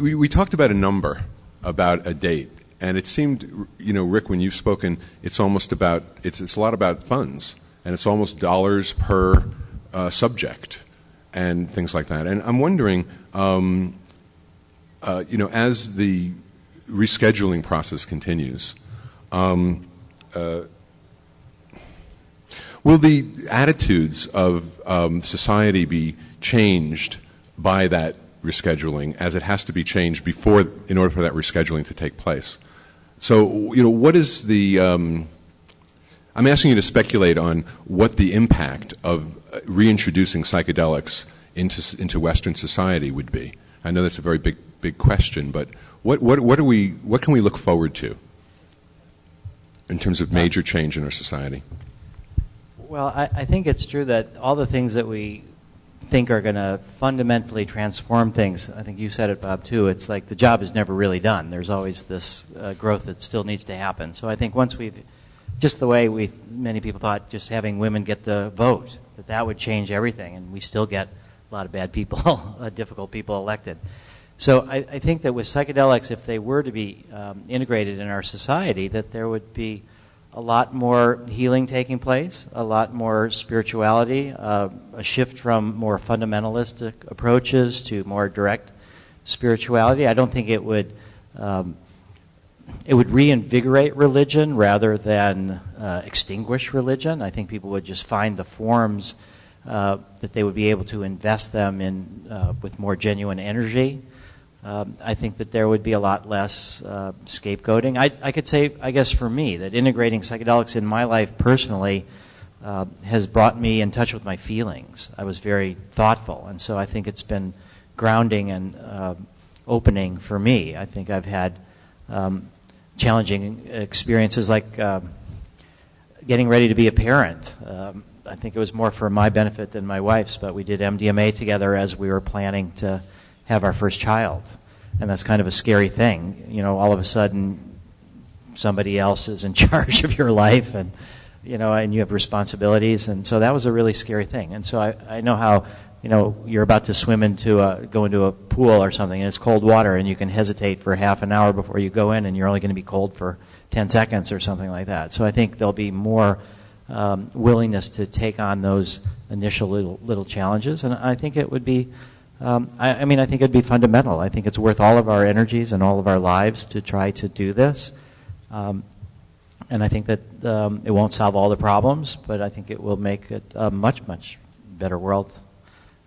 we, we talked about a number, about a date, and it seemed, you know, Rick, when you've spoken, it's almost about it's it's a lot about funds, and it's almost dollars per uh, subject, and things like that. And I'm wondering, um, uh, you know, as the rescheduling process continues. Um, uh, will the attitudes of um, society be changed by that rescheduling as it has to be changed before in order for that rescheduling to take place. So, you know, what is the um, I'm asking you to speculate on what the impact of uh, reintroducing psychedelics into into Western society would be. I know that's a very big big question, but what what what are we what can we look forward to in terms of major change in our society? Well, I, I think it's true that all the things that we think are going to fundamentally transform things. I think you said it, Bob, too. It's like the job is never really done. There's always this uh, growth that still needs to happen. So I think once we've, just the way we many people thought, just having women get the vote, that that would change everything, and we still get a lot of bad people, uh, difficult people elected. So I, I, think that with psychedelics, if they were to be um, integrated in our society, that there would be a lot more healing taking place, a lot more spirituality, uh, a shift from more fundamentalistic approaches to more direct spirituality. I don't think it would um, it would reinvigorate religion rather than uh, extinguish religion. I think people would just find the forms uh, that they would be able to invest them in uh, with more genuine energy. Um, I think that there would be a lot less uh, scapegoating. I, I, could say, I guess, for me, that integrating psychedelics in my life personally uh, has brought me in touch with my feelings. I was very thoughtful, and so I think it's been grounding and uh, opening for me. I think I've had um, challenging experiences like um, getting ready to be a parent. Um, I think it was more for my benefit than my wife's, but we did MDMA together as we were planning to have our first child. And that's kind of a scary thing. You know, all of a sudden, somebody else is in charge of your life and, you know, and you have responsibilities. And so that was a really scary thing. And so I, I know how, you know, you're about to swim into a, go into a pool or something and it's cold water and you can hesitate for half an hour before you go in and you're only going to be cold for 10 seconds or something like that. So I think there'll be more um, willingness to take on those initial little, little challenges. And I think it would be, um, I, I, mean, I think it'd be fundamental. I think it's worth all of our energies and all of our lives to try to do this. Um, and I think that um, it won't solve all the problems, but I think it will make it a much, much better world.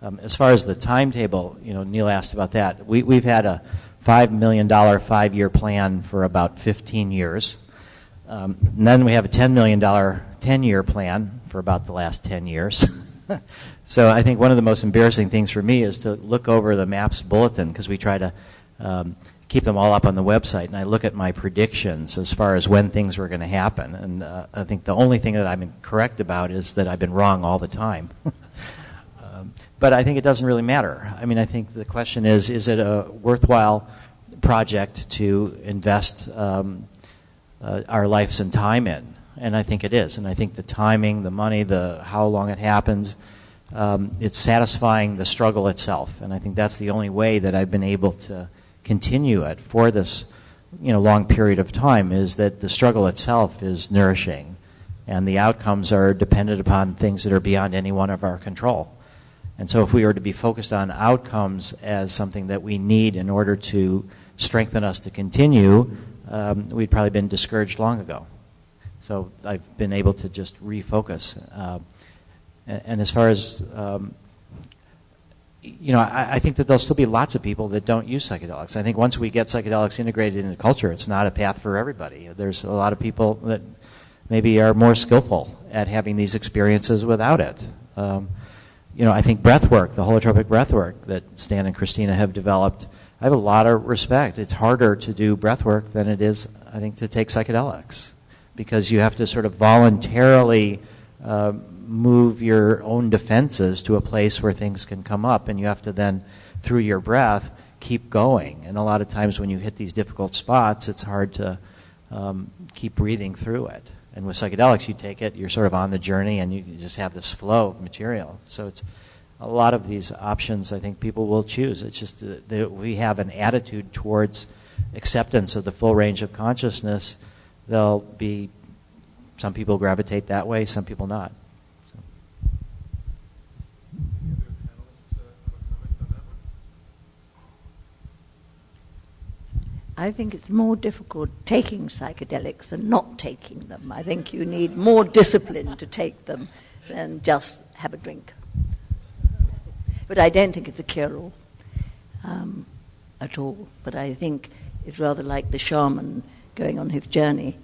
Um, as far as the timetable, you know, Neil asked about that. We, we've had a $5 million five year plan for about 15 years. Um, and then we have a $10 million 10 year plan for about the last 10 years. so I think one of the most embarrassing things for me is to look over the MAPS bulletin because we try to um, keep them all up on the website, and I look at my predictions as far as when things were going to happen. And uh, I think the only thing that I've been correct about is that I've been wrong all the time. um, but I think it doesn't really matter. I mean, I think the question is is it a worthwhile project to invest um, uh, our lives and time in? and I think it is. And I think the timing, the money, the how long it happens, um, it's satisfying the struggle itself. And I think that's the only way that I've been able to continue it for this, you know, long period of time is that the struggle itself is nourishing, and the outcomes are dependent upon things that are beyond any one of our control. And so, if we were to be focused on outcomes as something that we need in order to strengthen us to continue, um, we'd probably been discouraged long ago. So I've been able to just refocus. Uh, and, and, as far as um, you know, I, I, think that there'll still be lots of people that don't use psychedelics. I think once we get psychedelics integrated into culture, it's not a path for everybody. There's a lot of people that maybe are more skillful at having these experiences without it. Um, you know, I think breath work, the holotropic breath work that Stan and Christina have developed, I have a lot of respect. It's harder to do breath work than it is, I think, to take psychedelics because you have to sort of voluntarily uh, move your own defenses to a place where things can come up, and you have to then, through your breath, keep going. And a lot of times when you hit these difficult spots, it's hard to um, keep breathing through it. And with psychedelics, you take it, you're sort of on the journey, and you just have this flow of material. So it's, a lot of these options, I think people will choose. It's just that we have an attitude towards acceptance of the full range of consciousness. There'll be some people gravitate that way, some people not. I think it's more difficult taking psychedelics than not taking them. I think you need more discipline to take them than just have a drink. But I don't think it's a cure all um, at all. But I think it's rather like the shaman going on his journey.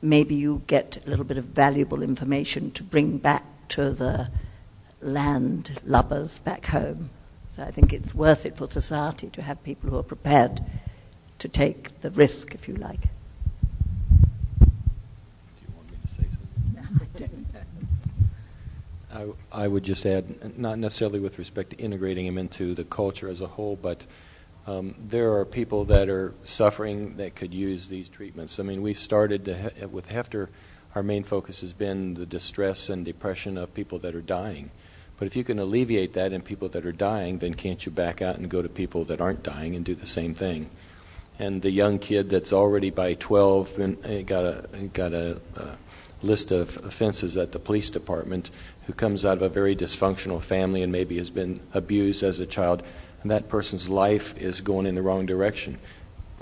Maybe you get a little bit of valuable information to bring back to the land lubbers back home. So I think it's worth it for society to have people who are prepared to take the risk, if you like. Do you want me to say something? I don't I, I would just add, not necessarily with respect to integrating him into the culture as a whole, but um, there are people that are suffering that could use these treatments. I mean, we started to, with Heffter, our main focus has been the distress and depression of people that are dying. But if you can alleviate that in people that are dying, then can't you back out and go to people that aren't dying and do the same thing? And the young kid that's already by 12 been, eh, got a got a, a list of offenses at the police department who comes out of a very dysfunctional family and maybe has been abused as a child and that person's life is going in the wrong direction.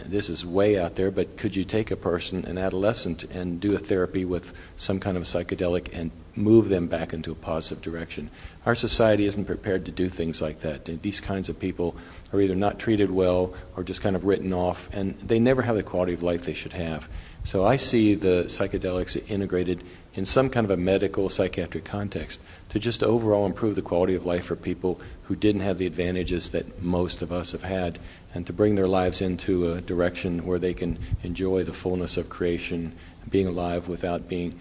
This is way out there but could you take a person an adolescent and do a therapy with some kind of psychedelic and move them back into a positive direction our society isn't prepared to do things like that these kinds of people are either not treated well or just kind of written off, and they never have the quality of life they should have. So I see the psychedelics integrated in some kind of a medical psychiatric context to just overall improve the quality of life for people who didn't have the advantages that most of us have had and to bring their lives into a direction where they can enjoy the fullness of creation, being alive without being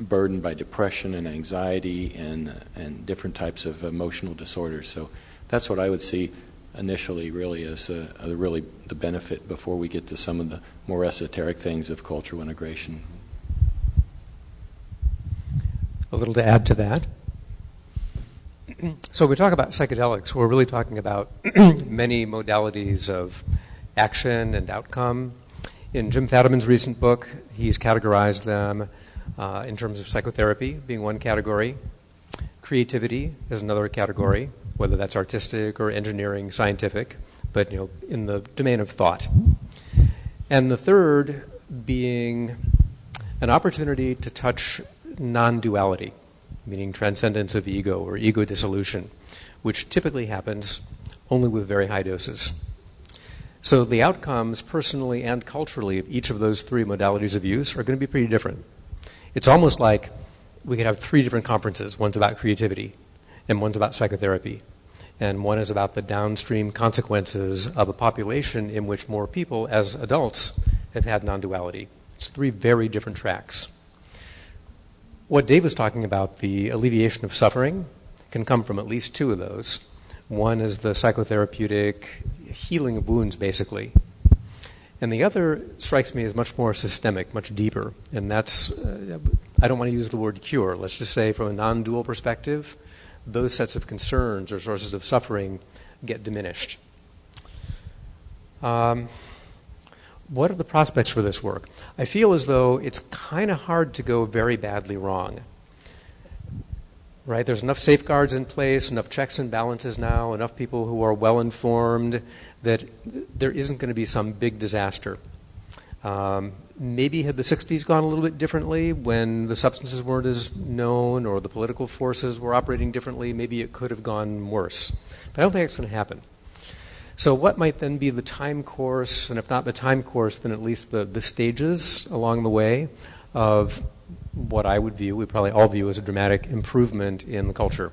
burdened by depression and anxiety and, and different types of emotional disorders. So that's what I would see initially really as a, a really the benefit before we get to some of the more esoteric things of cultural integration. A little to add to that. So, we talk about psychedelics, we're really talking about many modalities of action and outcome. In Jim Fadiman's recent book, he's categorized them uh, in terms of psychotherapy being one category, creativity is another category, whether that's artistic or engineering, scientific, but you know, in the domain of thought. And the third being an opportunity to touch non duality, meaning transcendence of ego or ego dissolution, which typically happens only with very high doses. So the outcomes, personally and culturally, of each of those three modalities of use are going to be pretty different. It's almost like we could have three different conferences one's about creativity, and one's about psychotherapy. And one is about the downstream consequences of a population in which more people, as adults, have had non duality. It's three very different tracks. What Dave was talking about, the alleviation of suffering, can come from at least two of those. One is the psychotherapeutic healing of wounds, basically. And the other strikes me as much more systemic, much deeper. And that's, uh, I don't want to use the word cure. Let's just say, from a non dual perspective, those sets of concerns or sources of suffering get diminished. Um, what are the prospects for this work? I feel as though it's kind of hard to go very badly wrong. Right? There's enough safeguards in place, enough checks and balances now, enough people who are well informed that there isn't going to be some big disaster. Um, maybe had the 60s gone a little bit differently when the substances weren't as known or the political forces were operating differently, maybe it could have gone worse. But I don't think it's going to happen. So, what might then be the time course, and if not the time course, then at least the, the stages along the way of what I would view, we probably all view as a dramatic improvement in the culture?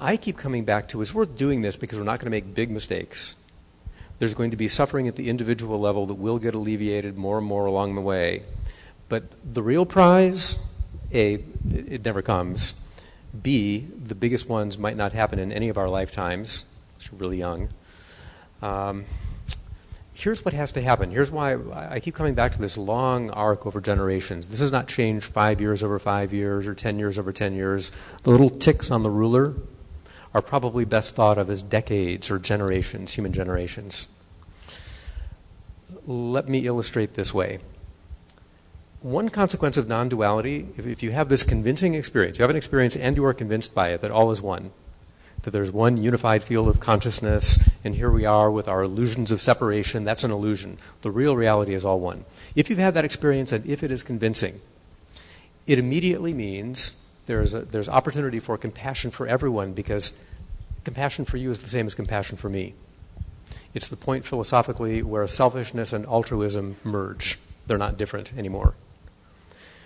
I keep coming back to it's worth doing this because we're not going to make big mistakes. There's going to be suffering at the individual level that will get alleviated more and more along the way. But the real prize, A, it never comes. B, the biggest ones might not happen in any of our lifetimes. It's really young. Um, here's what has to happen. Here's why I keep coming back to this long arc over generations. This has not changed five years over five years or 10 years over 10 years. The little ticks on the ruler are probably best thought of as decades or generations, human generations. Let me illustrate this way. One consequence of non duality, if, if you have this convincing experience, you have an experience and you are convinced by it that all is one, that there's one unified field of consciousness, and here we are with our illusions of separation. That's an illusion. The real reality is all one. If you've had that experience and if it is convincing, it immediately means there's, a, there's opportunity for compassion for everyone because compassion for you is the same as compassion for me. It's the point philosophically where selfishness and altruism merge. They're not different anymore.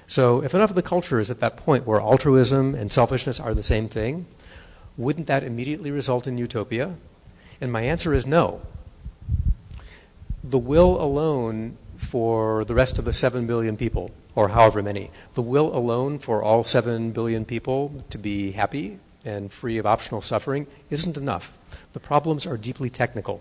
So, if enough of the culture is at that point where altruism and selfishness are the same thing, wouldn't that immediately result in utopia? And my answer is no. The will alone for the rest of the 7 billion people, or however many, the will alone for all 7 billion people to be happy and free of optional suffering isn't enough. The problems are deeply technical.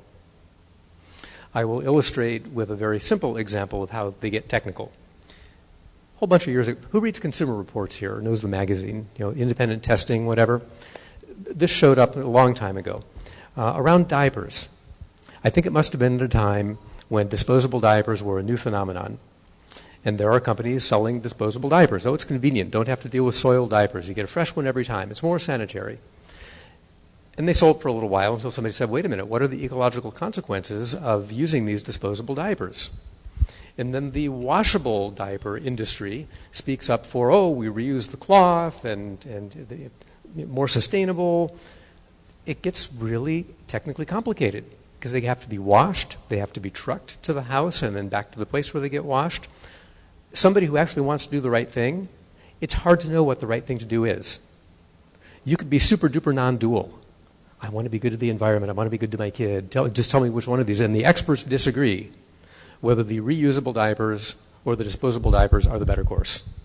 I will illustrate with a very simple example of how they get technical. A whole bunch of years ago, who reads Consumer Reports here? Knows the magazine, you know, independent testing, whatever this showed up a long time ago uh, around diapers. I think it must have been at a time when disposable diapers were a new phenomenon. And there are companies selling disposable diapers. Oh, it's convenient. Don't have to deal with soiled diapers. You get a fresh one every time. It's more sanitary. And they sold for a little while until somebody said, wait a minute, what are the ecological consequences of using these disposable diapers? And then the washable diaper industry speaks up for, oh, we reuse the cloth and, and more sustainable. It gets really technically complicated because they have to be washed, they have to be trucked to the house and then back to the place where they get washed. Somebody who actually wants to do the right thing, it's hard to know what the right thing to do is. You could be super duper non dual. I want to be good to the environment, I want to be good to my kid. Tell, just tell me which one of these. And the experts disagree whether the reusable diapers or the disposable diapers are the better course.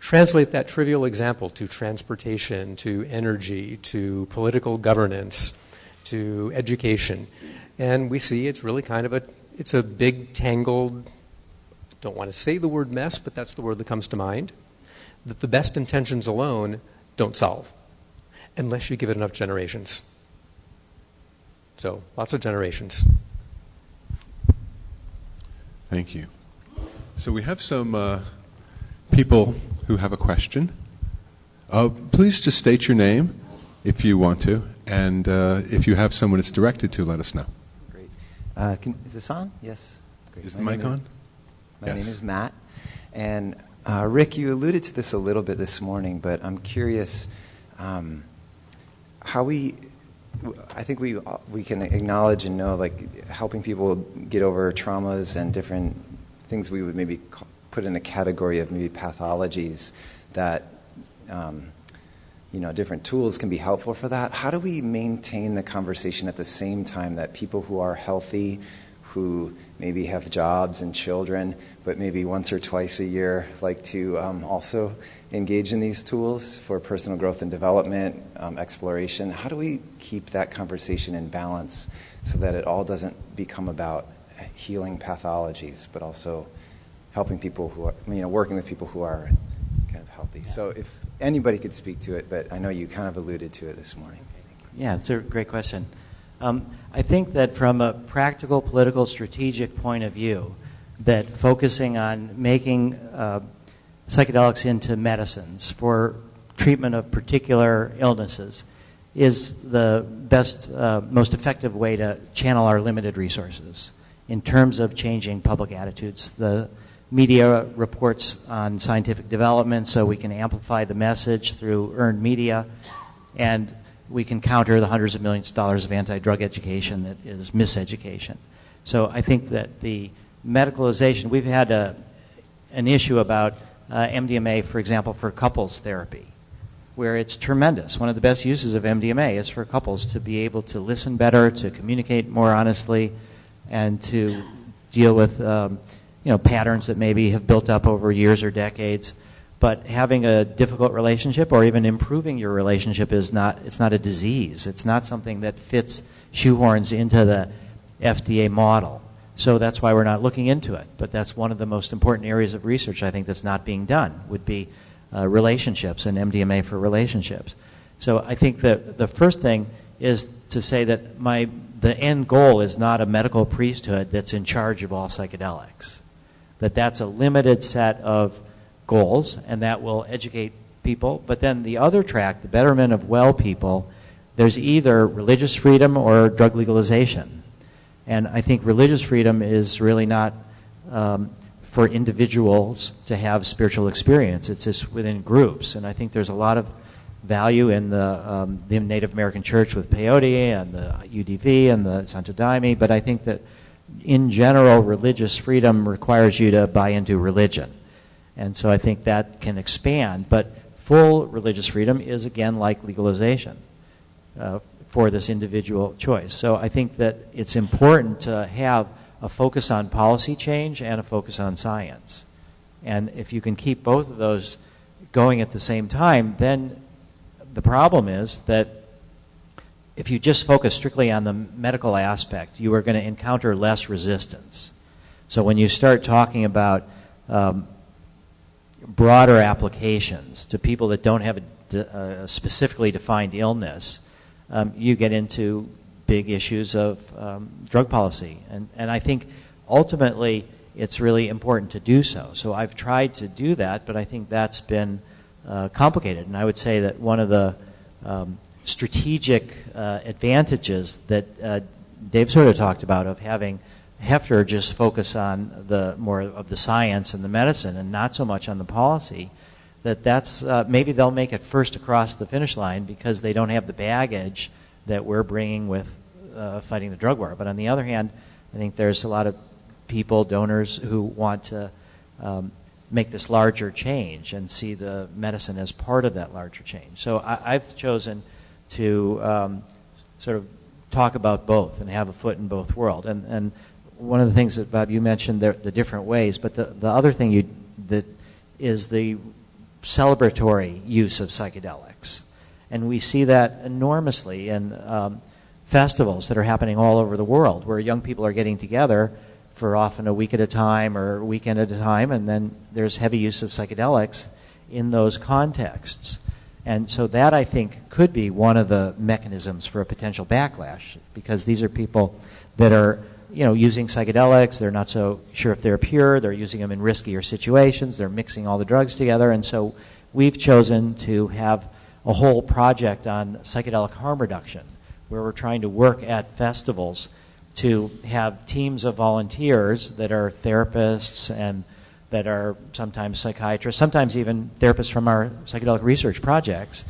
Translate that trivial example to transportation, to energy, to political governance, to education. And we see it's really kind of a it's a big tangled don't want to say the word mess, but that's the word that comes to mind. That the best intentions alone don't solve unless you give it enough generations. So, lots of generations. Thank you. So, we have some uh, people who have a question. Uh, please just state your name if you want to, and uh, if you have someone it's directed to, let us know. Great. Uh, can, is this on? Yes. Great. Is the mic on? My yes. name is Matt. And uh, Rick, you alluded to this a little bit this morning, but I'm curious um, how we. I think we we can acknowledge and know like helping people get over traumas and different things we would maybe call, put in a category of maybe pathologies that um, you know different tools can be helpful for that. How do we maintain the conversation at the same time that people who are healthy who maybe have jobs and children but maybe once or twice a year like to um, also engage in these tools for personal growth and development um, exploration? How do we keep that conversation in balance so that it all doesn't become about healing pathologies but also helping people who are, you know, working with people who are kind of healthy. So if anybody could speak to it, but I know you kind of alluded to it this morning. Yeah, it's a great question. Um, I think that from a practical, political, strategic point of view, that focusing on making uh, psychedelics into medicines for treatment of particular illnesses is the best, uh, most effective way to channel our limited resources in terms of changing public attitudes. The media reports on scientific development so we can amplify the message through earned media and we can counter the hundreds of millions of dollars of anti-drug education that is miseducation. So I think that the medicalization, we've had a, an issue about uh, MDMA, for example, for couples therapy, where it's tremendous. One of the best uses of MDMA is for couples to be able to listen better, to communicate more honestly, and to deal with um, you know, patterns that maybe have built up over years or decades. But having a difficult relationship or even improving your relationship is not, it's not a disease. It's not something that fits shoehorns into the FDA model. So that's why we're not looking into it. But that's one of the most important areas of research I think that's not being done would be uh, relationships and MDMA for relationships. So I think that the first thing is to say that my the end goal is not a medical priesthood that's in charge of all psychedelics. That that's a limited set of goals, and that will educate people. But then the other track, the betterment of well people, there's either religious freedom or drug legalization. And I think religious freedom is really not um, for individuals to have spiritual experience. It's just within groups. And I think there's a lot of value in the, um, the Native American Church with peyote and the UDV and the Santo Daime. But I think that in general, religious freedom requires you to buy into religion. And so I think that can expand. But full religious freedom is, again, like legalization uh, for this individual choice. So I think that it's important to have a focus on policy change and a focus on science. And if you can keep both of those going at the same time, then the problem is that if you just focus strictly on the medical aspect, you are going to encounter less resistance. So when you start talking about um, broader applications to people that don't have a, a specifically defined illness, um, you get into big issues of um, drug policy. And, and I think ultimately it's really important to do so. So I've tried to do that, but I think that's been uh, complicated. And I would say that one of the um, strategic uh, advantages that uh, Dave sort of talked about of having Heffter just focus on the more of the science and the medicine and not so much on the policy that that's uh, maybe they'll make it first across the finish line because they don't have the baggage that we're bringing with uh, fighting the drug war. But on the other hand, I think there's a lot of people, donors, who want to um, make this larger change and see the medicine as part of that larger change. So I, have chosen to um, sort of talk about both and have a foot in both worlds. And, and one of the things that Bob you mentioned the, the different ways, but the, the other thing you that is the celebratory use of psychedelics, and we see that enormously in um, festivals that are happening all over the world, where young people are getting together for often a week at a time or a weekend at a time, and then there's heavy use of psychedelics in those contexts. And so that I think could be one of the mechanisms for a potential backlash because these are people that are you know, using psychedelics. They're not so sure if they're pure. They're using them in riskier situations. They're mixing all the drugs together. And so we've chosen to have a whole project on psychedelic harm reduction where we're trying to work at festivals to have teams of volunteers that are therapists and that are sometimes psychiatrists, sometimes even therapists from our psychedelic research projects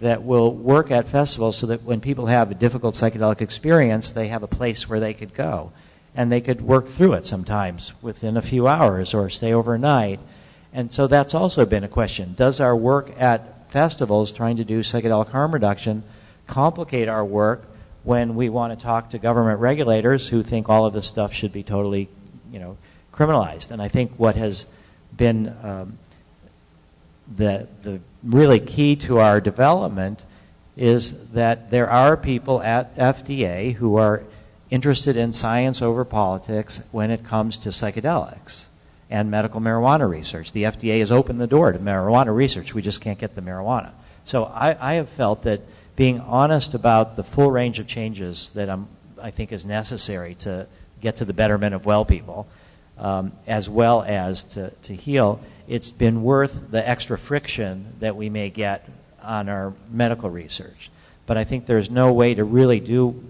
that will work at festivals so that when people have a difficult psychedelic experience, they have a place where they could go and they could work through it sometimes within a few hours or stay overnight. And so that's also been a question. Does our work at festivals trying to do psychedelic harm reduction complicate our work when we want to talk to government regulators who think all of this stuff should be totally, you know, criminalized? And I think what has been um, the, the really key to our development is that there are people at FDA who are interested in science over politics when it comes to psychedelics and medical marijuana research. The FDA has opened the door to marijuana research. We just can't get the marijuana. So I, I have felt that being honest about the full range of changes that I'm, I think is necessary to get to the betterment of well people, um, as well as to, to heal, it's been worth the extra friction that we may get on our medical research. But I think there's no way to really do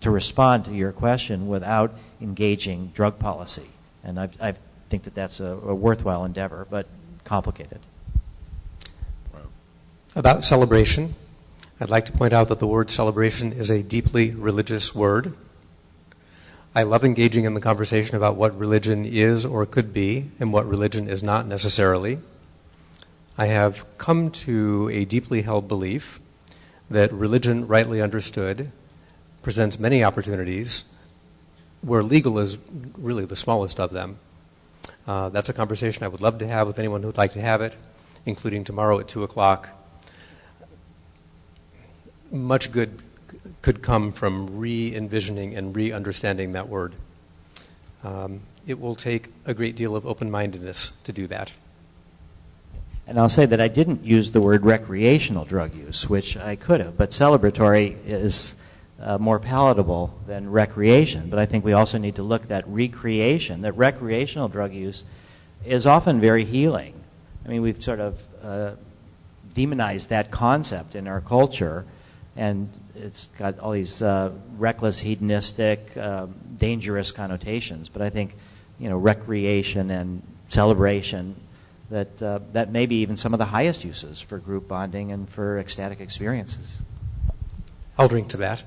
to respond to your question without engaging drug policy. And I've, i think that that's a, a worthwhile endeavor, but complicated. About celebration, I'd like to point out that the word celebration is a deeply religious word. I love engaging in the conversation about what religion is or could be and what religion is not necessarily. I have come to a deeply held belief that religion, rightly understood, presents many opportunities where legal is really the smallest of them. Uh, that's a conversation I would love to have with anyone who'd like to have it, including tomorrow at 2 o'clock. Much good could come from re envisioning and re understanding that word. Um, it will take a great deal of open mindedness to do that. And I'll say that I didn't use the word recreational drug use, which I could have, but celebratory is uh, more palatable than recreation. But I think we also need to look at recreation, that recreational drug use is often very healing. I mean, we've sort of uh, demonized that concept in our culture, and it's got all these uh, reckless, hedonistic, um, dangerous connotations. But I think, you know, recreation and celebration that uh, that may be even some of the highest uses for group bonding and for ecstatic experiences. I'll drink to that.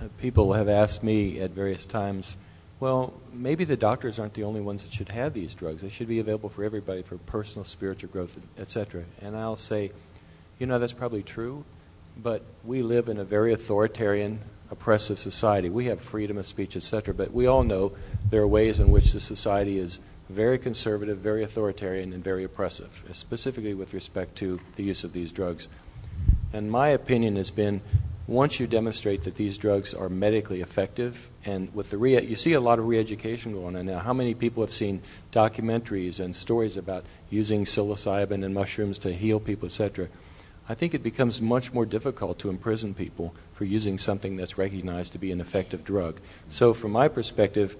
Uh, people have asked me at various times, well, maybe the doctors aren't the only ones that should have these drugs. They should be available for everybody for personal spiritual growth, etc. And I'll say, you know, that's probably true, but we live in a very authoritarian, oppressive society. We have freedom of speech, etc. But we all know there are ways in which the society is very conservative, very authoritarian, and very oppressive, specifically with respect to the use of these drugs. And my opinion has been once you demonstrate that these drugs are medically effective, and with the re- you see a lot of re-education going on now. How many people have seen documentaries and stories about using psilocybin and mushrooms to heal people, etc.? I think it becomes much more difficult to imprison people for using something that's recognized to be an effective drug. So, from my perspective,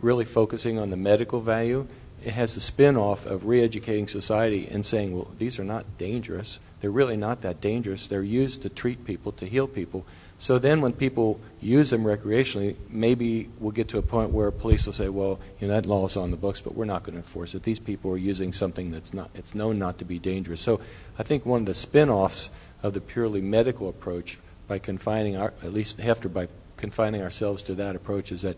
really focusing on the medical value, it has the spin off of re educating society and saying, well, these are not dangerous. They're really not that dangerous. They're used to treat people, to heal people. So then, when people use them recreationally, maybe we'll get to a point where police will say, "Well, you know that law is on the books, but we're not going to enforce it. These people are using something that's not it's known not to be dangerous." So, I think one of the spin-offs of the purely medical approach, by confining our, at least Heffter by confining ourselves to that approach, is that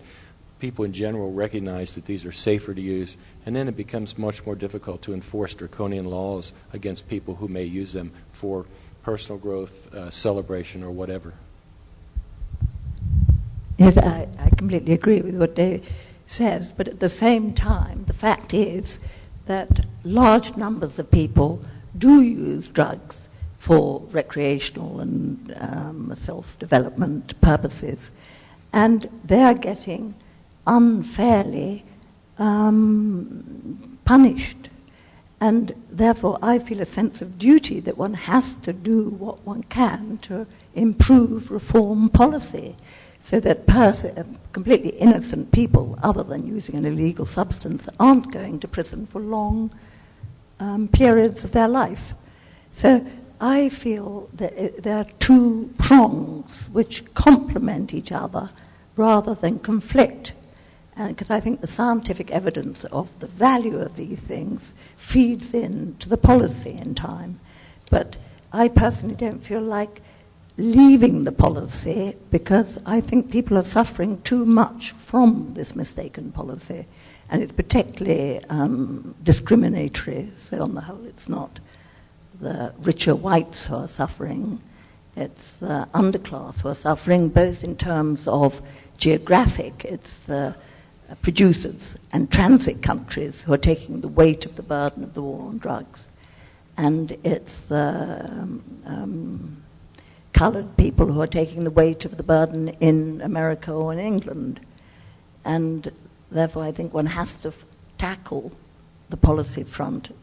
people in general recognize that these are safer to use, and then it becomes much more difficult to enforce draconian laws against people who may use them for personal growth, uh, celebration, or whatever. Yes, I, I completely agree with what Dave says, but at the same time, the fact is that large numbers of people do use drugs for recreational and um, self development purposes, and they're getting unfairly um, punished. And therefore, I feel a sense of duty that one has to do what one can to improve reform policy so that uh, completely innocent people, other than using an illegal substance, aren't going to prison for long um, periods of their life. So I feel that it, there are two prongs which complement each other rather than conflict. Because I think the scientific evidence of the value of these things feeds in to the policy in time. But I personally don't feel like leaving the policy because I think people are suffering too much from this mistaken policy. And it's particularly um, discriminatory, so on the whole, it's not the richer whites who are suffering, it's the underclass who are suffering, both in terms of geographic, it's the producers and transit countries who are taking the weight of the burden of the war on drugs. And it's the um, coloured people who are taking the weight of the burden in America or in England. And therefore, I think one has to f- tackle the policy front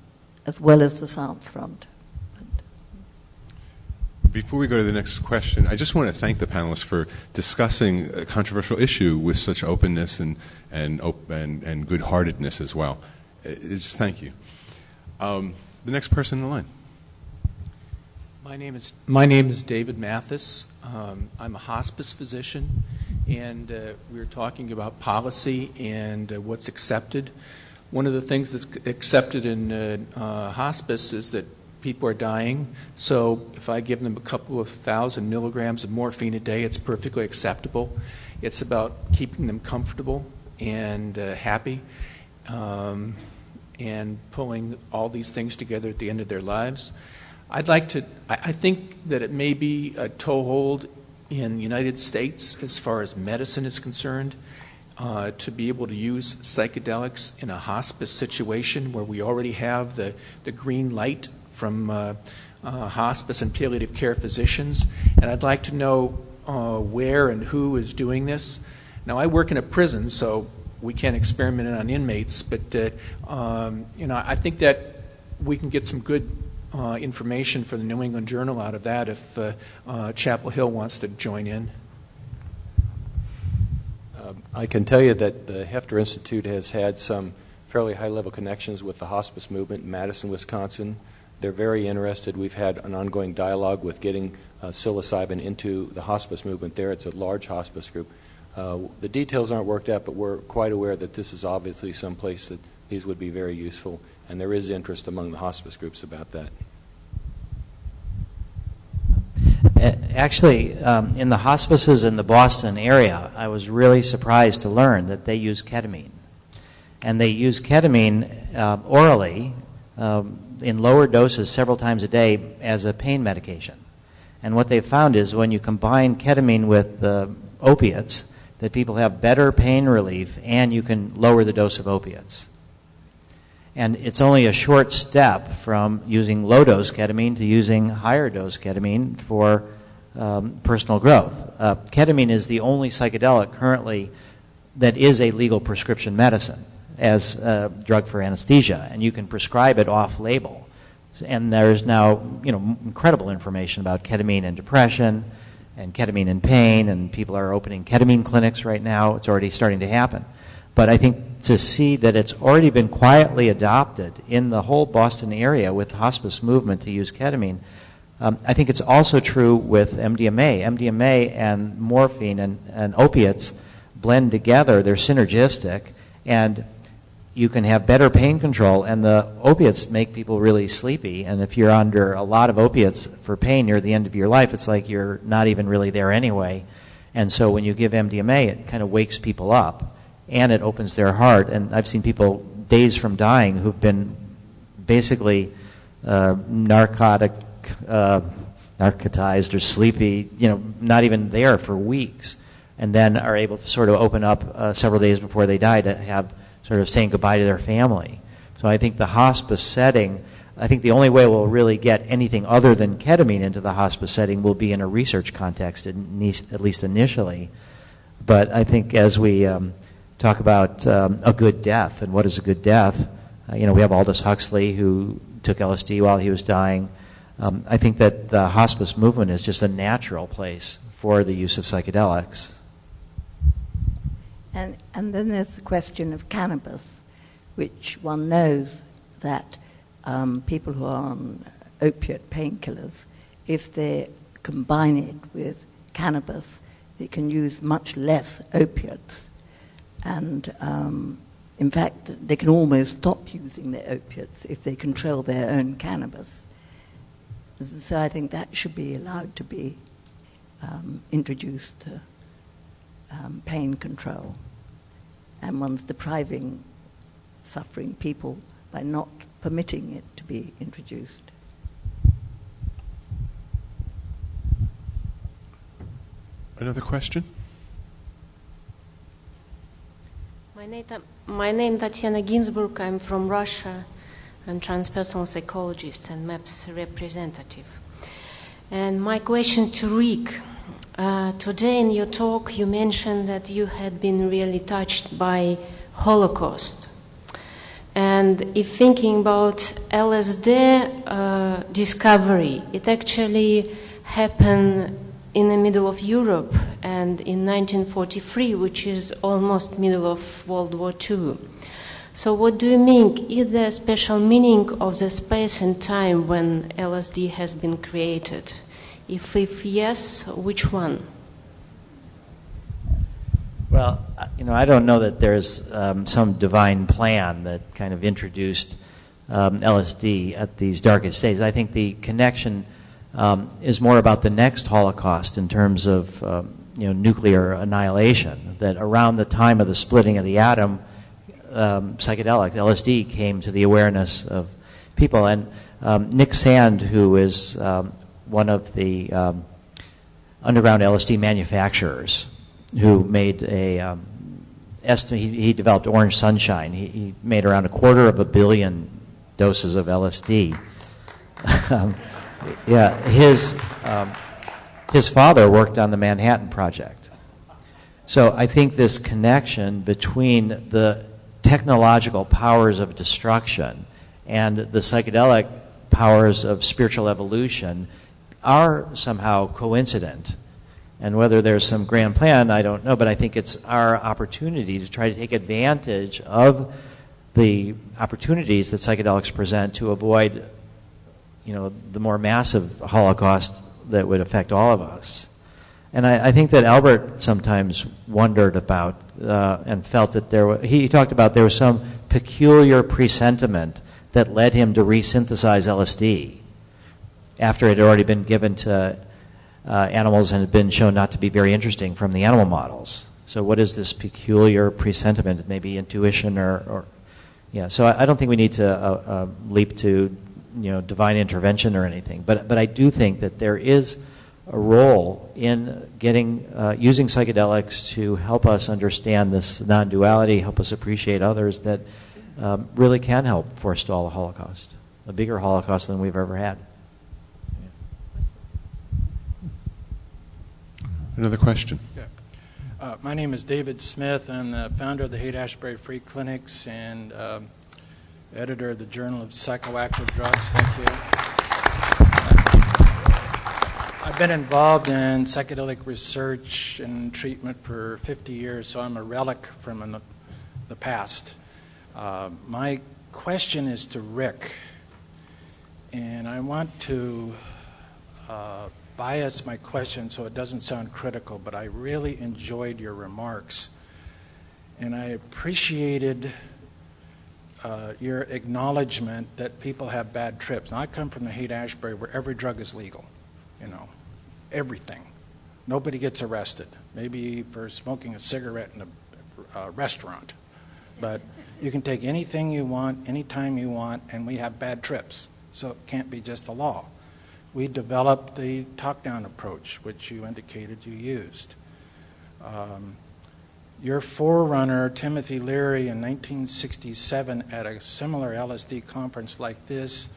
as well as the South front. Before we go to the next question, I just want to thank the panelists for discussing a controversial issue with such openness and, and, op- and, and good heartedness as well. It's just thank you. Um, the next person in the line. My name is my name is David Mathis. Um, I'm a hospice physician, and uh, we are talking about policy and uh, what's accepted. One of the things that's accepted in uh, uh, hospice is that people are dying. So if I give them a couple of thousand milligrams of morphine a day, it's perfectly acceptable. It's about keeping them comfortable and uh, happy. Um, and pulling all these things together at the end of their lives. I'd like to, I think that it may be a toehold in the United States as far as medicine is concerned. Uh, to be able to use psychedelics in a hospice situation where we already have the, the green light from uh, uh, hospice and palliative care physicians, and I'd like to know where and who is doing this. Now, I work in a prison, so we can't experiment on inmates, but um, you know, I think that we can get some good information for the New England Journal out of that if uh, uh, Chapel Hill wants to join in. Um, I can tell you that the Heffter Institute has had some fairly high level connections with the hospice movement in Madison, Wisconsin. They're very interested. We've had an ongoing dialogue with getting uh, psilocybin into the hospice movement there. It's a large hospice group. Uh, the details aren't worked out, but we're quite aware that this is obviously some place that these would be very useful, and there is interest among the hospice groups about that. Actually, um, in the hospices in the Boston area, I was really surprised to learn that they use ketamine. And they use ketamine uh, orally um, in lower doses several times a day as a pain medication. And what they found is when you combine ketamine with the opiates, that people have better pain relief and you can lower the dose of opiates. And it's only a short step from using low dose ketamine to using higher dose ketamine for um, personal growth. Uh, ketamine is the only psychedelic currently that is a legal prescription medicine as a drug for anesthesia, and you can prescribe it off label. And there's now you know incredible information about ketamine and depression and ketamine and pain, and people are opening ketamine clinics right now. It's already starting to happen. But I think to see that it's already been quietly adopted in the whole Boston area with hospice movement to use ketamine, um, I think it's also true with MDMA. MDMA and morphine and, and opiates blend together, they're synergistic, and you can have better pain control, and the opiates make people really sleepy. And if you're under a lot of opiates for pain near the end of your life, it's like you're not even really there anyway. And so when you give MDMA, it kind of wakes people up and it opens their heart. And I've seen people days from dying who've been basically uh, narcotic, uh, narcotized or sleepy, you know, not even there for weeks, and then are able to sort of open up uh, several days before they die to have sort of saying goodbye to their family. So I think the hospice setting, I think the only way we'll really get anything other than ketamine into the hospice setting will be in a research context, at least initially. But I think as we um, talk about um, a good death and what is a good death, uh, you know, we have Aldous Huxley who took LSD while he was dying. Um, I think that the hospice movement is just a natural place for the use of psychedelics. And, and then there's the question of cannabis, which one knows that um, people who are on opiate painkillers, if they combine it with cannabis, they can use much less opiates. And um, in fact, they can almost stop using their opiates if they control their own cannabis. So I think that should be allowed to be um, introduced to um, pain control. And one's depriving suffering people by not permitting it to be introduced. Another question? My name, my name Tatiana Ginsburg. I'm from Russia. I'm transpersonal psychologist and MAPS representative. And my question to Rick uh, today in your talk, you mentioned that you had been really touched by Holocaust. And if thinking about LSD uh, discovery, it actually happened in the middle of Europe and in 1943, which is almost middle of World War II. So, what do you mean? Is there a special meaning of the space and time when LSD has been created? If, if yes, which one? Well, you know, I don't know that there's um, some divine plan that kind of introduced um, LSD at these darkest days. I think the connection um, is more about the next Holocaust in terms of um, you know nuclear annihilation. That around the time of the splitting of the atom, um, psychedelic LSD came to the awareness of people. And um, Nick Sand, who is one of the um, underground LSD manufacturers who made a um, estimate. He, he, developed Orange Sunshine. He, he, made around a quarter of a billion doses of LSD. yeah, his, um, his father worked on the Manhattan Project. So I think this connection between the technological powers of destruction and the psychedelic powers of spiritual evolution are somehow coincident. And whether there's some grand plan, I don't know, but I think it's our opportunity to try to take advantage of the opportunities that psychedelics present to avoid, you know, the more massive Holocaust that would affect all of us. And I, I think that Albert sometimes wondered about uh, and felt that there was, he talked about there was some peculiar presentiment that led him to resynthesize LSD after it had already been given to uh, animals and had been shown not to be very interesting from the animal models. So, what is this peculiar presentiment? Maybe intuition or, or yeah. So, I, I, don't think we need to uh, uh, leap to you know divine intervention or anything. But but I do think that there is a role in getting uh, using psychedelics to help us understand this non-duality, help us appreciate others that um, really can help forestall a Holocaust, a bigger Holocaust than we've ever had. Another question. Yeah. Uh, my name is David Smith. I'm the founder of the Haight Ashbury Free Clinics and um, editor of the Journal of Psychoactive Drugs. Thank you. I've been involved in psychedelic research and treatment for 50 years, so I'm a relic from the, the past. Uh, my question is to Rick, and I want to uh, bias my question so it doesn't sound critical, but I really enjoyed your remarks. And I appreciated uh, your acknowledgement that people have bad trips. Now, I come from the Haight Ashbury where every drug is legal, you know, everything. Nobody gets arrested, maybe for smoking a cigarette in a uh, restaurant. But you can take anything you want, anytime you want, and we have bad trips. So it can't be just the law we developed the top-down approach, which you indicated you used. Um, your forerunner, Timothy Leary, in 1967 at a similar LSD conference like this,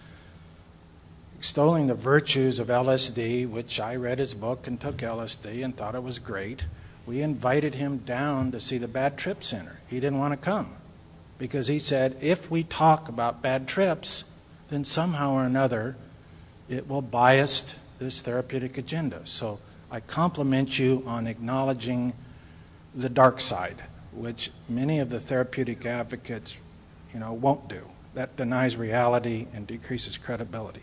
extolling the virtues of LSD, which I read his book and took LSD and thought it was great, we invited him down to see the Bad Trip Center. He didn't want to come because he said, if we talk about bad trips, then somehow or another it will bias this therapeutic agenda. So I compliment you on acknowledging the dark side, which many of the therapeutic advocates, you know, won't do. That denies reality and decreases credibility.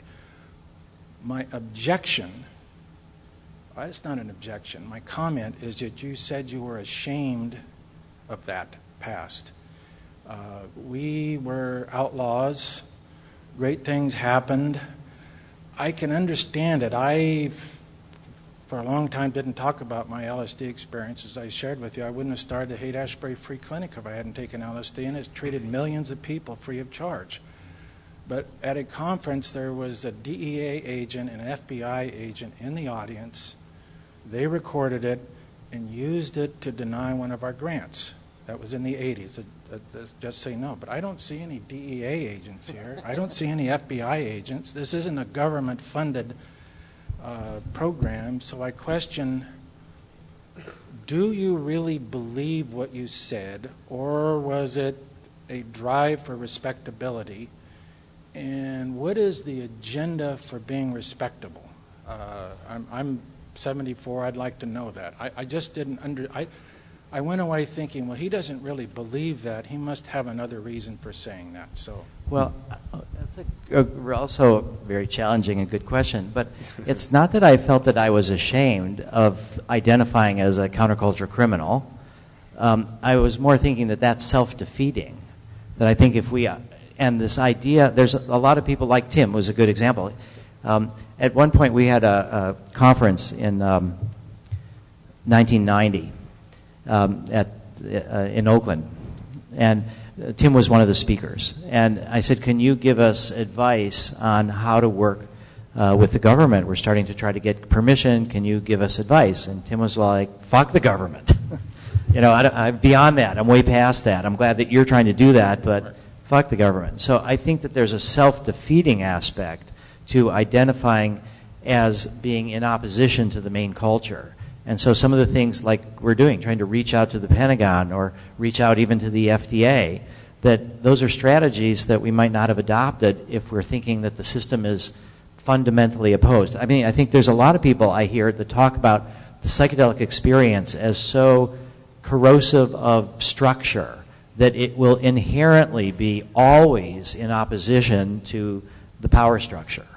My objection, well, it's not an objection, my comment is that you said you were ashamed of that past. Uh, we were outlaws, great things happened, I can understand it. I, for a long time, didn't talk about my LSD experiences. I shared with you. I wouldn't have started the Haight Ashbury Free Clinic if I hadn't taken LSD, and it's treated millions of people free of charge. But at a conference, there was a DEA agent and an FBI agent in the audience. They recorded it and used it to deny one of our grants. That was in the 80s. Just say no. But I don't see any DEA agents here. I don't see any FBI agents. This isn't a government funded uh, program. So I question do you really believe what you said, or was it a drive for respectability? And what is the agenda for being respectable? Uh, I'm, I'm, 74. I'd like to know that. I, I just didn't under. I went away thinking, well, he doesn't really believe that. He must have another reason for saying that. So, well, that's a, a, also a very challenging and good question. But it's not that I felt that I was ashamed of identifying as a counterculture criminal. Um, I was more thinking that that's self-defeating. That I think if we uh, and this idea, there's a, a, lot of people like Tim was a good example. Um, at one point, we had a, a conference in um, 1990 um, at, uh, in Oakland. And uh, Tim was one of the speakers. And I said, Can you give us advice on how to work uh, with the government? We're starting to try to get permission. Can you give us advice? And Tim was like, Fuck the government. you know, I, am beyond that. I'm way past that. I'm glad that you're trying to do that, but fuck the government. So I think that there's a self defeating aspect to identifying as being in opposition to the main culture. And so some of the things like we're doing, trying to reach out to the Pentagon or reach out even to the FDA, that those are strategies that we might not have adopted if we're thinking that the system is fundamentally opposed. I mean, I think there's a lot of people I hear that talk about the psychedelic experience as so corrosive of structure that it will inherently be always in opposition to the power structure.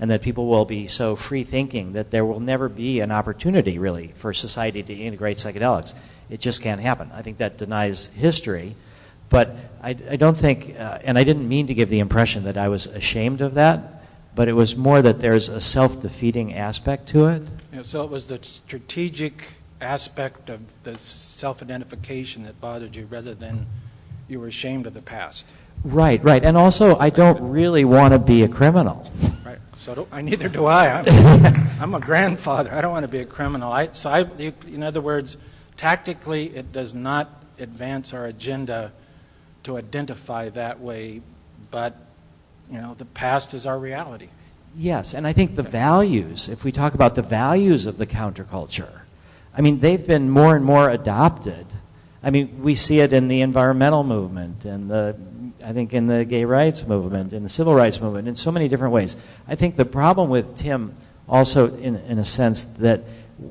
And that people will be so free thinking that there will never be an opportunity, really, for society to integrate psychedelics. It just can't happen. I think that denies history. But I, I don't think, uh, and I didn't mean to give the impression that I was ashamed of that, but it was more that there's a self defeating aspect to it. Yeah, so it was the strategic aspect of the self identification that bothered you rather than you were ashamed of the past. Right, right. And also, I don't really want to be a criminal. Right. So I, neither do I. I'm, I'm, a grandfather. I don't want to be a criminal. I, so, I, in other words, tactically, it does not advance our agenda to identify that way, but you know, the past is our reality. Yes, and I think the values, if we talk about the values of the counterculture, I mean, they've been more and more adopted. I mean, we see it in the environmental movement and the, I think in the gay rights movement, in the civil rights movement, in so many different ways. I think the problem with Tim, also in, in a sense that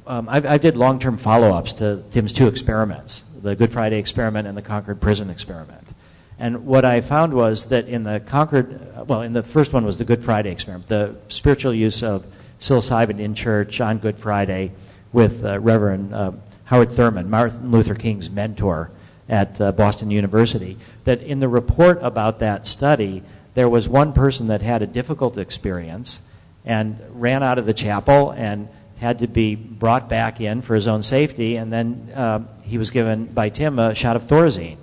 um, I, I did long-term follow-ups to Tim's two experiments, the Good Friday experiment and the Concord Prison experiment. And what I found was that in the Concord, well, in the first one was the Good Friday experiment, the spiritual use of psilocybin in church on Good Friday with uh, Reverend uh, Howard Thurman, Martin Luther King's mentor at uh, Boston University, that in the report about that study, there was one person that had a difficult experience and ran out of the chapel and had to be brought back in for his own safety, and then uh, he was given by Tim a shot of Thorazine,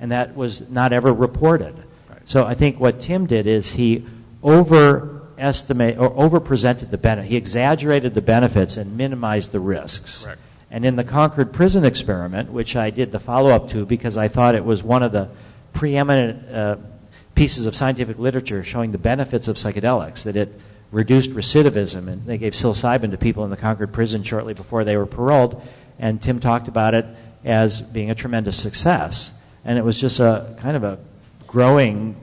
and that was not ever reported. Right. So I think what Tim did is he over estimate or overpresented the benefit. He exaggerated the benefits and minimized the risks. Correct. And in the Concord Prison experiment, which I did the follow up to because I thought it was one of the preeminent uh, pieces of scientific literature showing the benefits of psychedelics, that it reduced recidivism, and they gave psilocybin to people in the Concord prison shortly before they were paroled, and Tim talked about it as being a tremendous success. And it was just a kind of a growing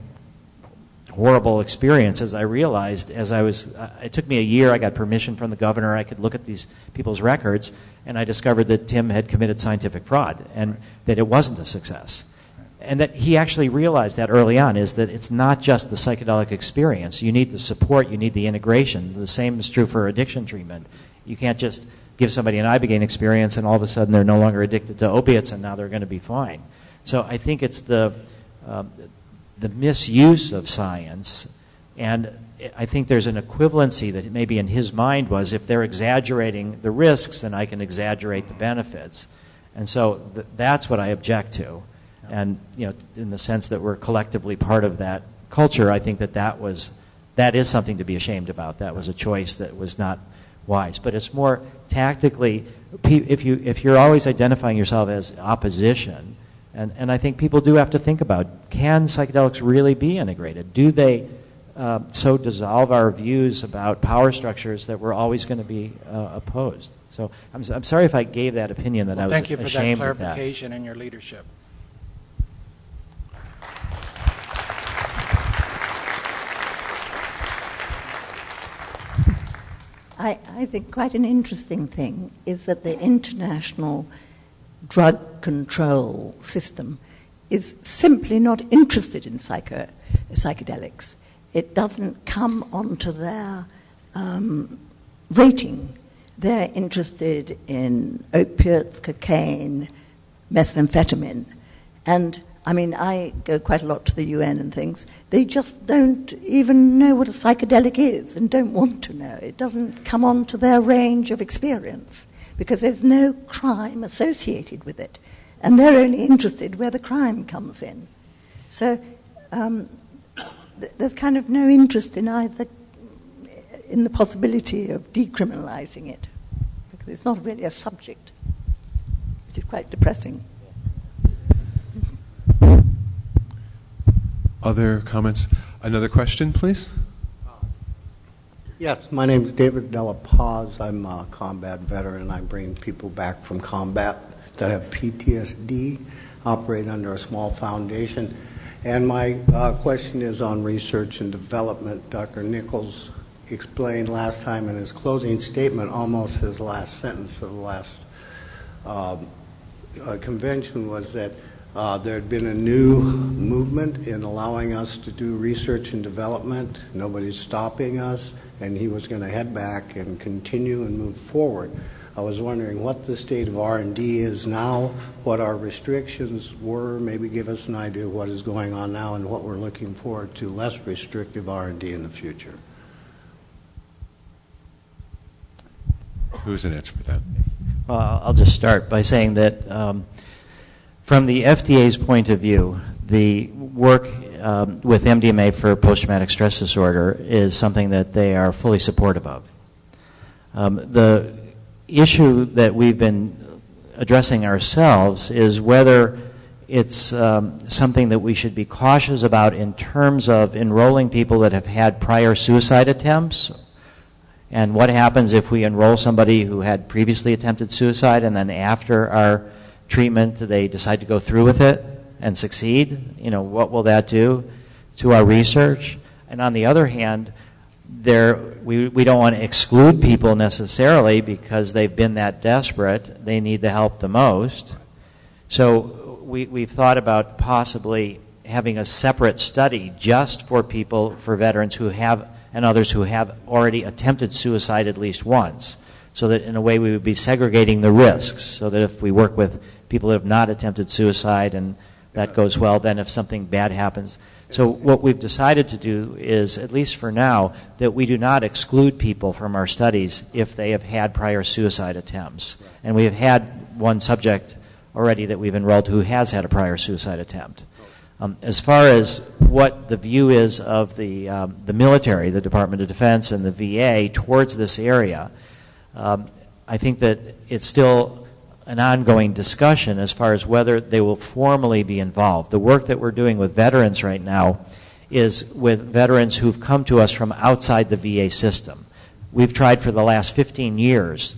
horrible experience as I realized as I was, uh, it took me a year. I got permission from the governor. I could look at these people's records, and I discovered that Tim had committed scientific fraud and right. that it wasn't a success. And that he actually realized that early on is that it's not just the psychedelic experience. You need the support, you need the integration. The same is true for addiction treatment. You can't just give somebody an Ibogaine experience and all of a sudden they're no longer addicted to opiates and now they're going to be fine. So I think it's the, um, the misuse of science. And I think there's an equivalency that maybe in his mind was if they're exaggerating the risks, then I can exaggerate the benefits. And so th- that's what I object to. And you know, in the sense that we're collectively part of that culture, I think that that was that is something to be ashamed about. That was a choice that was not wise. But it's more tactically. If you if you're always identifying yourself as opposition, and, and I think people do have to think about can psychedelics really be integrated? Do they uh, so dissolve our views about power structures that we're always going to be uh, opposed? So I'm, I'm sorry if I gave that opinion that well, I was thank you for that clarification and your leadership. I, I think quite an interesting thing is that the international drug control system is simply not interested in psycho, psychedelics. It doesn't come onto their um, rating. They're interested in opiates, cocaine, methamphetamine. And I mean, I go quite a lot to the UN and things. They just don't even know what a psychedelic is and don't want to know. It doesn't come onto their range of experience because there's no crime associated with it. And they're only interested where the crime comes in. So um, th- there's kind of no interest in either in the possibility of decriminalizing it because it's not really a subject, which is quite depressing. Other comments? Another question, please? Yes, my name is David Della Paz. I'm a combat veteran. I bring people back from combat that have PTSD, operate under a small foundation. And my uh, question is on research and development. Dr. Nichols explained last time in his closing statement, almost his last sentence of the last um, uh, convention was that uh, there had been a new movement in allowing us to do research and development. Nobody's stopping us and he was going to head back and continue and move forward. I was wondering what the state of R&D is now, what our restrictions were, maybe give us an idea of what is going on now and what we're looking forward to less restrictive R&D in the future. Who's an answer for that? Well, I'll just start by saying that um, from the FDA's point of view, the work um, with MDMA for post-traumatic stress disorder is something that they are fully supportive of. Um, the issue that we've been addressing ourselves is whether it's um, something that we should be cautious about in terms of enrolling people that have had prior suicide attempts and what happens if we enroll somebody who had previously attempted suicide and then after our treatment they decide to go through with it and succeed? You know, what will that do to our research? And on the other hand, there, we, we don't want to exclude people necessarily because they've been that desperate. They need the help the most. So we, we've thought about possibly having a separate study just for people, for veterans who have, and others who have already attempted suicide at least once. So that in a way we would be segregating the risks. So that if we work with people that have not attempted suicide and that goes well, then if something bad happens. So what we've decided to do is, at least for now, that we do not exclude people from our studies if they have had prior suicide attempts. And we have had one subject already that we've enrolled who has had a prior suicide attempt. Um, as far as what the view is of the, um, the military, the Department of Defense, and the VA towards this area, um, I think that it's still an ongoing discussion as far as whether they will formally be involved. The work that we're doing with veterans right now is with veterans who've come to us from outside the VA system. We've tried for the last 15 years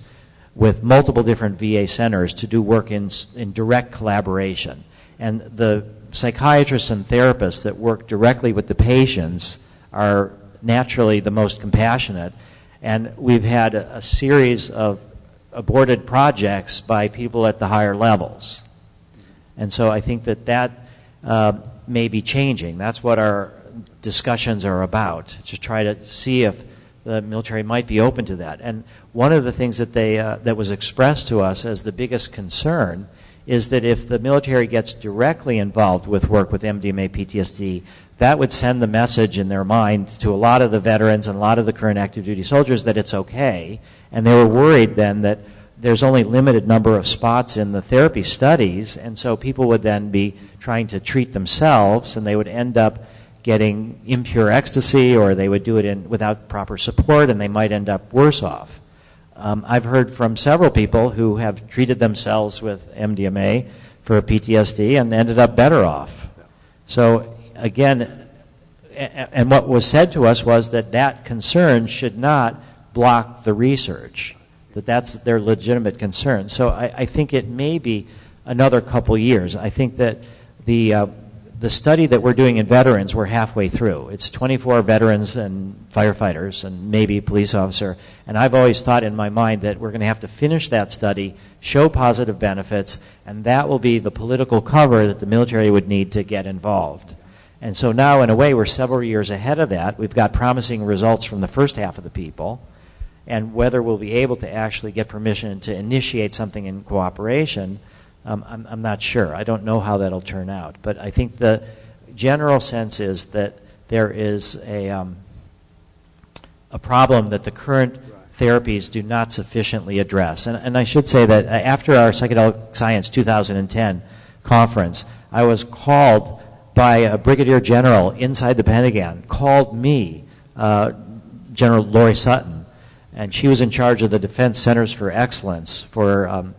with multiple different VA centers to do work in, in direct collaboration. And the psychiatrists and therapists that work directly with the patients are naturally the most compassionate. And we've had a, a series of aborted projects by people at the higher levels. And so I think that that uh, may be changing. That's what our discussions are about, to try to see if the military might be open to that. And one of the things that, they, uh, that was expressed to us as the biggest concern is that if the military gets directly involved with work with MDMA PTSD, that would send the message in their mind to a lot of the veterans and a lot of the current active duty soldiers that it's okay. And they were worried then that there's only limited number of spots in the therapy studies, and so people would then be trying to treat themselves, and they would end up getting impure ecstasy, or they would do it in, without proper support, and they might end up worse off. Um, I've heard from several people who have treated themselves with MDMA for PTSD and ended up better off. So again, and what was said to us was that that concern should not block the research, that that's their legitimate concern. So I, I think it may be another couple years. I think that the uh, the study that we're doing in veterans, we're halfway through. It's 24 veterans and firefighters and maybe police officer. And I've always thought in my mind that we're going to have to finish that study, show positive benefits, and that will be the political cover that the military would need to get involved. And so now, in a way, we're several years ahead of that. We've got promising results from the first half of the people. And whether we'll be able to actually get permission to initiate something in cooperation um, I'm, I'm not sure. I don't know how that'll turn out. But I think the general sense is that there is a, um, a problem that the current therapies do not sufficiently address. And, and I should say that uh, after our Psychedelic Science 2010 conference, I was called by a brigadier general inside the Pentagon, called me, uh, General Loree Sutton, and she was in charge of the Defense Centers for Excellence for um,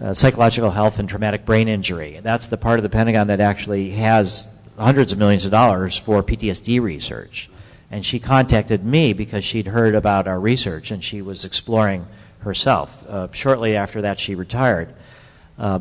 uh, psychological health and traumatic brain injury. That's the part of the Pentagon that actually has hundreds of millions of dollars for PTSD research. And she contacted me because she'd heard about our research and she was exploring herself. Uh, shortly after that, she retired. Uh,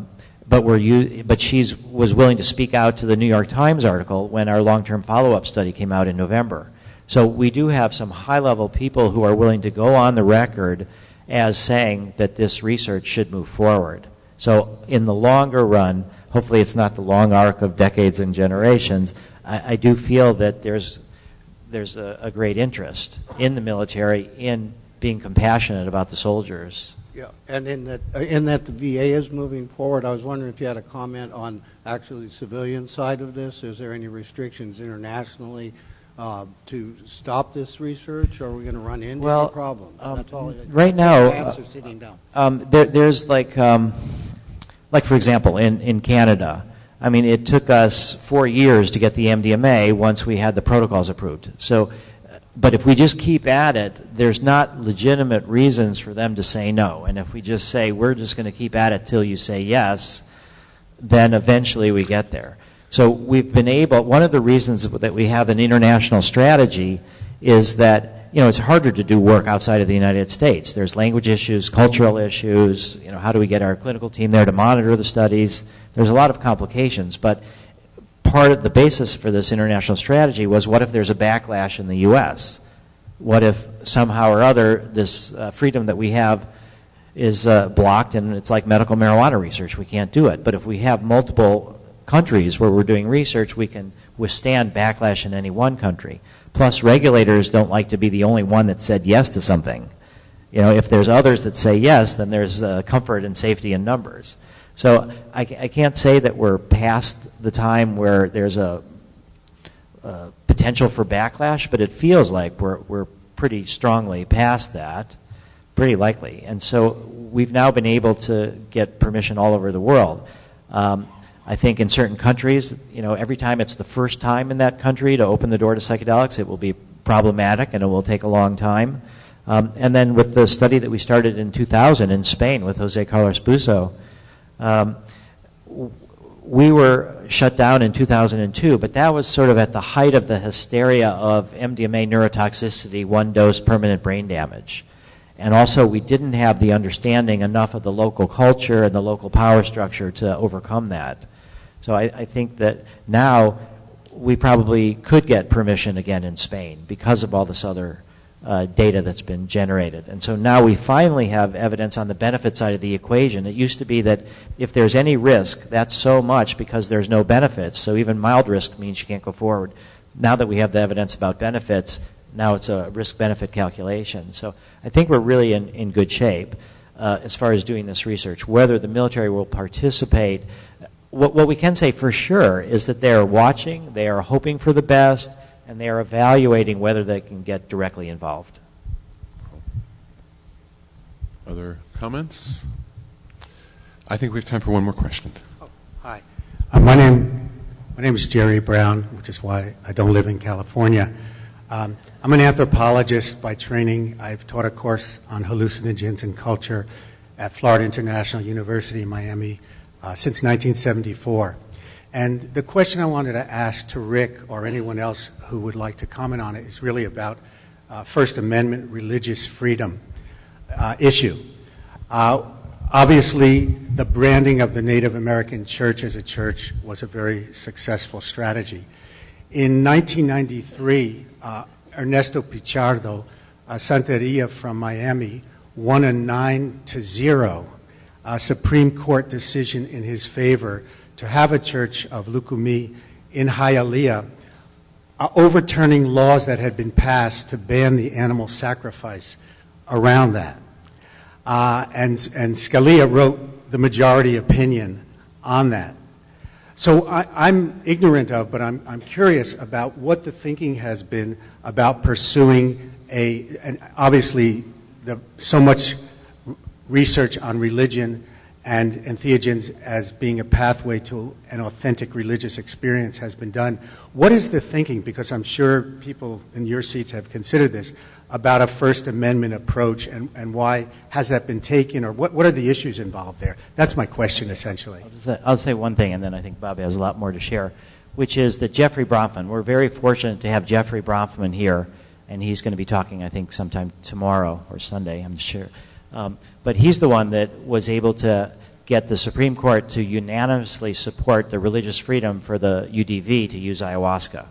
but, we're but she was willing to speak out to the New York Times article when our long term follow up study came out in November. So we do have some high level people who are willing to go on the record as saying that this research should move forward. So, in the longer run, hopefully it's not the long arc of decades and generations, I, I do feel that there's, there's a, a great interest in the military in being compassionate about the soldiers. Yeah, and in that, uh, in that the VA is moving forward, I was wondering if you had a comment on actually the civilian side of this. Is there any restrictions internationally uh, to stop this research, or are we going to run into well, any problems? Um, That's all. Right now, uh, sitting down. Um, there, there's like, um, like for example, in, in Canada, I mean, it took us four years to get the MDMA once we had the protocols approved. So but if we just keep at it, there's not legitimate reasons for them to say no. And if we just say, we're just going to keep at it till you say yes, then eventually we get there. So we've been able, one of the reasons that we have an international strategy is that, you know, it's harder to do work outside of the United States. There's language issues, cultural issues, you know, how do we get our clinical team there to monitor the studies? There's a lot of complications, but part of the basis for this international strategy was what if there's a backlash in the U.S.? What if somehow or other this uh, freedom that we have is uh, blocked and it's like medical marijuana research? We can't do it. But if we have multiple countries where we're doing research, we can withstand backlash in any one country. Plus, regulators don't like to be the only one that said yes to something. You know, if there's others that say yes, then there's uh, comfort and safety in numbers. So I, I, can't say that we're past the time where there's a, a, potential for backlash, but it feels like we're, we're pretty strongly past that, pretty likely. And so we've now been able to get permission all over the world. Um, I think in certain countries, you know, every time it's the first time in that country to open the door to psychedelics, it will be problematic and it will take a long time. Um, and then with the study that we started in 2000 in Spain with Jose Carlos Bouso, um, we were shut down in 2002, but that was sort of at the height of the hysteria of MDMA neurotoxicity, one dose permanent brain damage. And also, we didn't have the understanding enough of the local culture and the local power structure to overcome that. So I, I think that now we probably could get permission again in Spain because of all this other uh, data that's been generated. And so now we finally have evidence on the benefit side of the equation. It used to be that if there's any risk, that's so much because there's no benefits. So even mild risk means you can't go forward. Now that we have the evidence about benefits, now it's a risk benefit calculation. So I think we're really in, in good shape uh, as far as doing this research. Whether the military will participate, what, what we can say for sure is that they are watching, they are hoping for the best, and they are evaluating whether they can get directly involved. Other comments? I think we have time for one more question. Oh, hi. Uh, my name my name is Jerry Brown, which is why I don't live in California. Um, I'm an anthropologist by training. I've taught a course on hallucinogens and culture at Florida International University in Miami uh, since 1974. And the question I wanted to ask to Rick or anyone else who would like to comment on it is really about uh, First Amendment religious freedom uh, issue. Uh, obviously, the branding of the Native American church as a church was a very successful strategy. In 1993, uh, Ernesto Pichardo, a Santeria from Miami, won a 9 to 0 uh, Supreme Court decision in his favor to have a church of Lukumi in Hialeah, uh, overturning laws that had been passed to ban the animal sacrifice around that. Uh, and, and Scalia wrote the majority opinion on that. So I, am ignorant of, but I'm, I'm, curious about what the thinking has been about pursuing a, and obviously the, so much research on religion and entheogens as being a pathway to an authentic religious experience has been done. What is the thinking, because I'm sure people in your seats have considered this, about a First Amendment approach and, and why has that been taken or what, what are the issues involved there? That's my question essentially. I'll say, I'll say one thing and then I think Bobby has a lot more to share, which is that Jeffrey Bronfman, we're very fortunate to have Jeffrey Bronfman here and he's going to be talking, I think, sometime tomorrow or Sunday, I'm sure. Um, but he's the one that was able to get the Supreme Court to unanimously support the religious freedom for the UDV to use ayahuasca.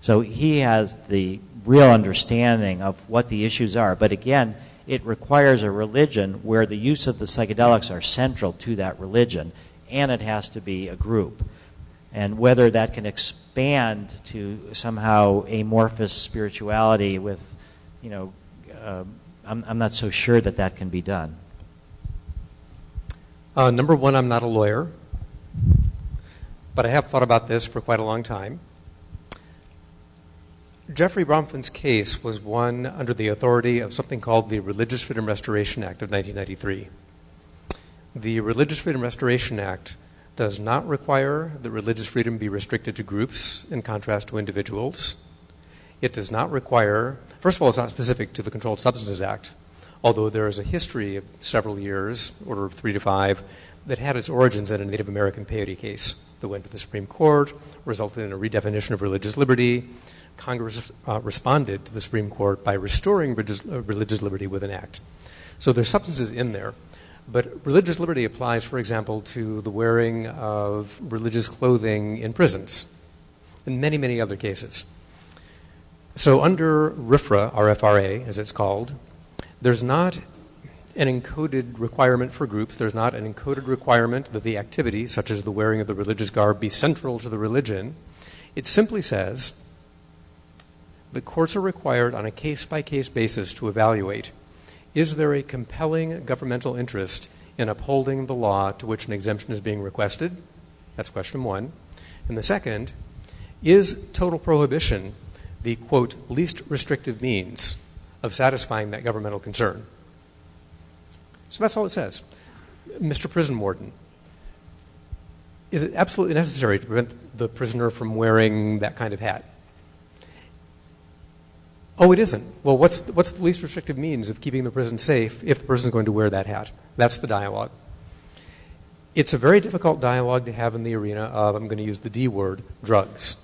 So he has the real understanding of what the issues are. But again, it requires a religion where the use of the psychedelics are central to that religion, and it has to be a group. And whether that can expand to somehow amorphous spirituality with, you know, uh, I'm, I'm not so sure that that can be done. Uh, number one, I'm not a lawyer, but I have thought about this for quite a long time. Jeffrey Bronfman's case was won under the authority of something called the Religious Freedom Restoration Act of 1993. The Religious Freedom Restoration Act does not require that religious freedom be restricted to groups in contrast to individuals. It does not require, first of all, it's not specific to the Controlled Substances Act, although there is a history of several years, order of three to five, that had its origins in a Native American peyote case that went to the Supreme Court, resulted in a redefinition of religious liberty, Congress uh, responded to the Supreme Court by restoring religious, uh, religious liberty with an act. So there's substances in there. But religious liberty applies, for example, to the wearing of religious clothing in prisons, and many, many other cases. So under RFRA, RFRA, as it's called, there's not an encoded requirement for groups. There's not an encoded requirement that the activity, such as the wearing of the religious garb, be central to the religion. It simply says the courts are required on a case by case basis to evaluate is there a compelling governmental interest in upholding the law to which an exemption is being requested? That's question one. And the second, is total prohibition the quote least restrictive means of satisfying that governmental concern? So that's all it says. Mr. Prison Warden, is it absolutely necessary to prevent the prisoner from wearing that kind of hat? Oh, it isn't. Well, what's, what's the least restrictive means of keeping the prison safe if the person is going to wear that hat? That's the dialogue. It's a very difficult dialogue to have in the arena of, I'm going to use the D word, drugs,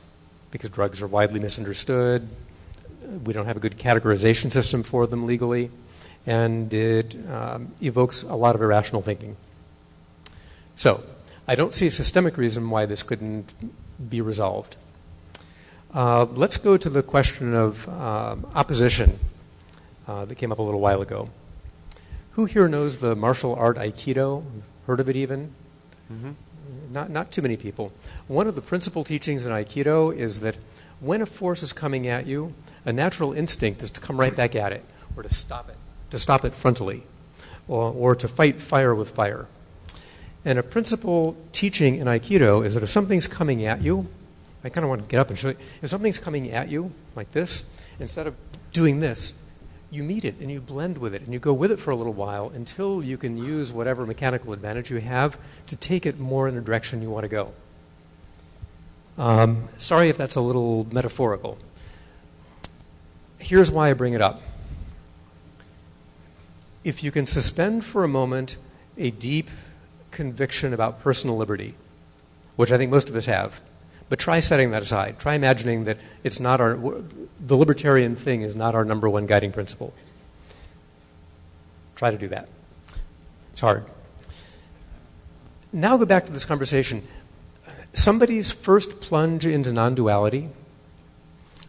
because drugs are widely misunderstood. We don't have a good categorization system for them legally, and it um, evokes a lot of irrational thinking. So, I don't see a systemic reason why this couldn't be resolved. Uh, let's go to the question of uh, opposition uh, that came up a little while ago. Who here knows the martial art Aikido? Heard of it even? Mm-hmm. Not, not too many people. One of the principal teachings in Aikido is that when a force is coming at you, a natural instinct is to come right back at it, or to stop it, to stop it frontally, or, or to fight fire with fire. And a principal teaching in Aikido is that if something's coming at you, I kind of want to get up and show you. If something's coming at you like this, instead of doing this, you meet it and you blend with it and you go with it for a little while until you can use whatever mechanical advantage you have to take it more in the direction you want to go. Um, sorry if that's a little metaphorical. Here's why I bring it up. If you can suspend for a moment a deep conviction about personal liberty, which I think most of us have, but try setting that aside. Try imagining that it's not our, the libertarian thing is not our number one guiding principle. Try to do that. It's hard. Now go back to this conversation. Somebody's first plunge into non duality.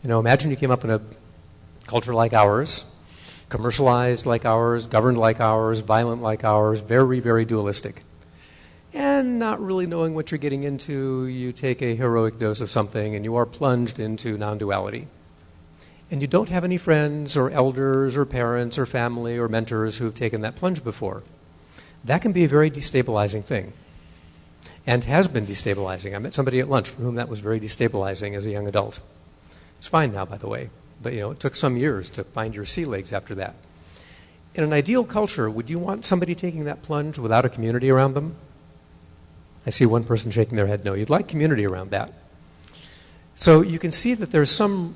You know, imagine you came up in a culture like ours, commercialized like ours, governed like ours, violent like ours, very, very dualistic and not really knowing what you're getting into, you take a heroic dose of something and you are plunged into non duality. And you don't have any friends or elders or parents or family or mentors who have taken that plunge before. That can be a very destabilizing thing and has been destabilizing. I met somebody at lunch for whom that was very destabilizing as a young adult. It's fine now, by the way, but you know, it took some years to find your sea legs after that. In an ideal culture, would you want somebody taking that plunge without a community around them? I see one person shaking their head no. You'd like community around that. So you can see that there's some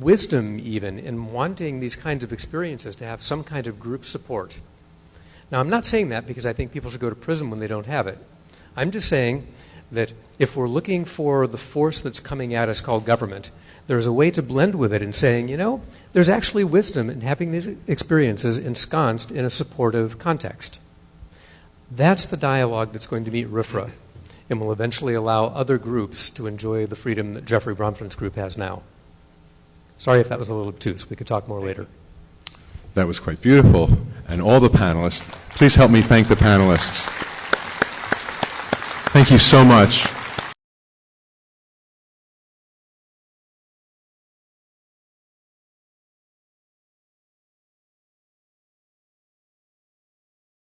wisdom even in wanting these kinds of experiences to have some kind of group support. Now, I'm not saying that because I think people should go to prison when they don't have it. I'm just saying that if we're looking for the force that's coming at us called government, there's a way to blend with it and saying, you know, there's actually wisdom in having these experiences ensconced in a supportive context. That's the dialogue that's going to meet RFRA and will eventually allow other groups to enjoy the freedom that Jeffrey Bronfman's group has now. Sorry if that was a little obtuse. We could talk more later. That was quite beautiful. And all the panelists, please help me thank the panelists. Thank you so much.